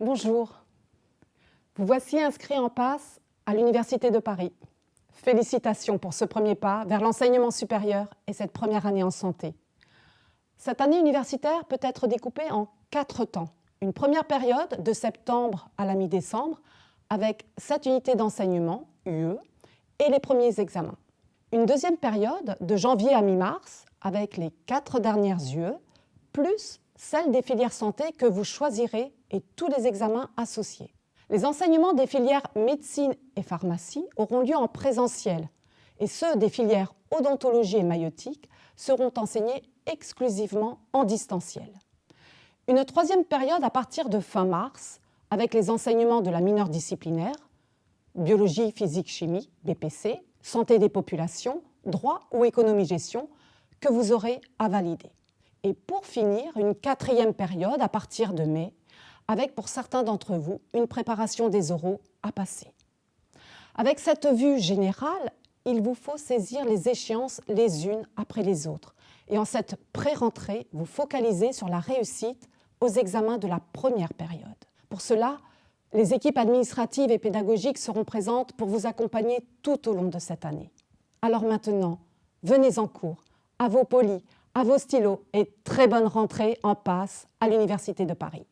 Bonjour, vous voici inscrit en passe à l'Université de Paris. Félicitations pour ce premier pas vers l'enseignement supérieur et cette première année en santé. Cette année universitaire peut être découpée en quatre temps. Une première période de septembre à la mi-décembre avec sept unités d'enseignement, UE, et les premiers examens. Une deuxième période de janvier à mi-mars avec les quatre dernières UE, plus celle des filières santé que vous choisirez et tous les examens associés. Les enseignements des filières médecine et pharmacie auront lieu en présentiel et ceux des filières odontologie et maïotique seront enseignés exclusivement en distanciel. Une troisième période à partir de fin mars avec les enseignements de la mineure disciplinaire, biologie, physique, chimie, BPC, santé des populations, droit ou économie-gestion que vous aurez à valider. Et pour finir, une quatrième période à partir de mai, avec pour certains d'entre vous une préparation des oraux à passer. Avec cette vue générale, il vous faut saisir les échéances les unes après les autres et en cette pré-rentrée, vous focaliser sur la réussite aux examens de la première période. Pour cela, les équipes administratives et pédagogiques seront présentes pour vous accompagner tout au long de cette année. Alors maintenant, venez en cours, à vos polis, à vos stylos et très bonne rentrée en passe à l'Université de Paris.